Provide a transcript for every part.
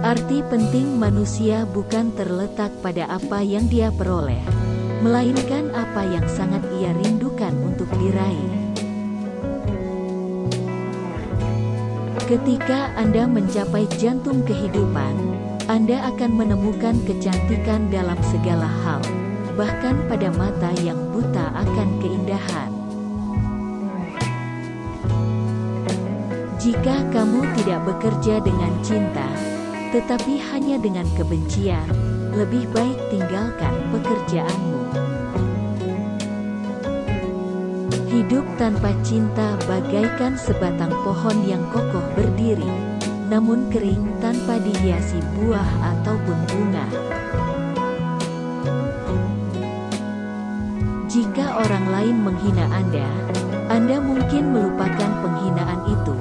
Arti penting manusia bukan terletak pada apa yang dia peroleh, melainkan apa yang sangat ia rindukan untuk diraih. Ketika Anda mencapai jantung kehidupan, Anda akan menemukan kecantikan dalam segala hal, bahkan pada mata yang buta akan keindahan. Jika kamu tidak bekerja dengan cinta, tetapi hanya dengan kebencian, lebih baik tinggalkan pekerjaanmu. Hidup tanpa cinta bagaikan sebatang pohon yang kokoh berdiri, namun kering tanpa dihiasi buah ataupun bunga. Jika orang lain menghina Anda, Anda mungkin melupakan penghinaan itu.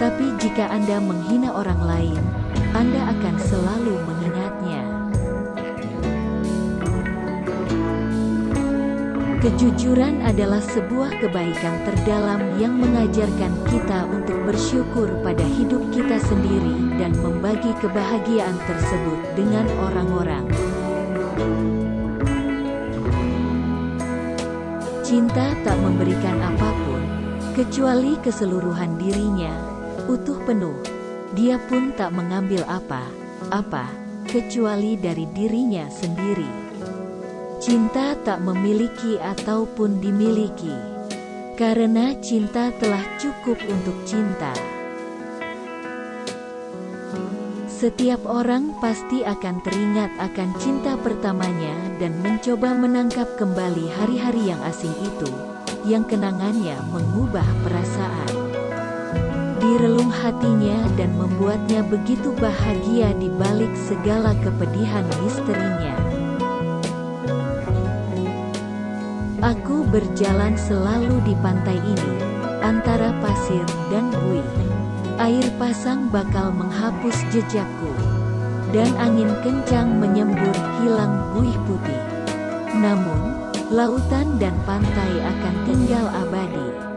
Tapi jika Anda menghina orang lain, Anda akan selalu mengingatnya. Kejujuran adalah sebuah kebaikan terdalam yang mengajarkan kita untuk bersyukur pada hidup kita sendiri dan membagi kebahagiaan tersebut dengan orang-orang. Cinta tak memberikan apa pun, kecuali keseluruhan dirinya, utuh penuh. Dia pun tak mengambil apa-apa, kecuali dari dirinya sendiri. Cinta tak memiliki ataupun dimiliki, karena cinta telah cukup untuk cinta. Setiap orang pasti akan teringat akan cinta pertamanya dan mencoba menangkap kembali hari-hari yang asing itu, yang kenangannya mengubah perasaan di relung hatinya dan membuatnya begitu bahagia di balik segala kepedihan misterinya. Aku berjalan selalu di pantai ini, antara pasir dan buih. Air pasang bakal menghapus jejakku, dan angin kencang menyembur hilang buih putih. Namun, lautan dan pantai akan tinggal abadi.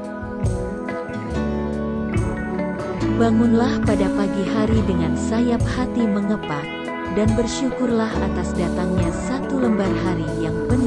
Bangunlah pada pagi hari dengan sayap hati mengepak, dan bersyukurlah atas datangnya satu lembar hari yang penuh.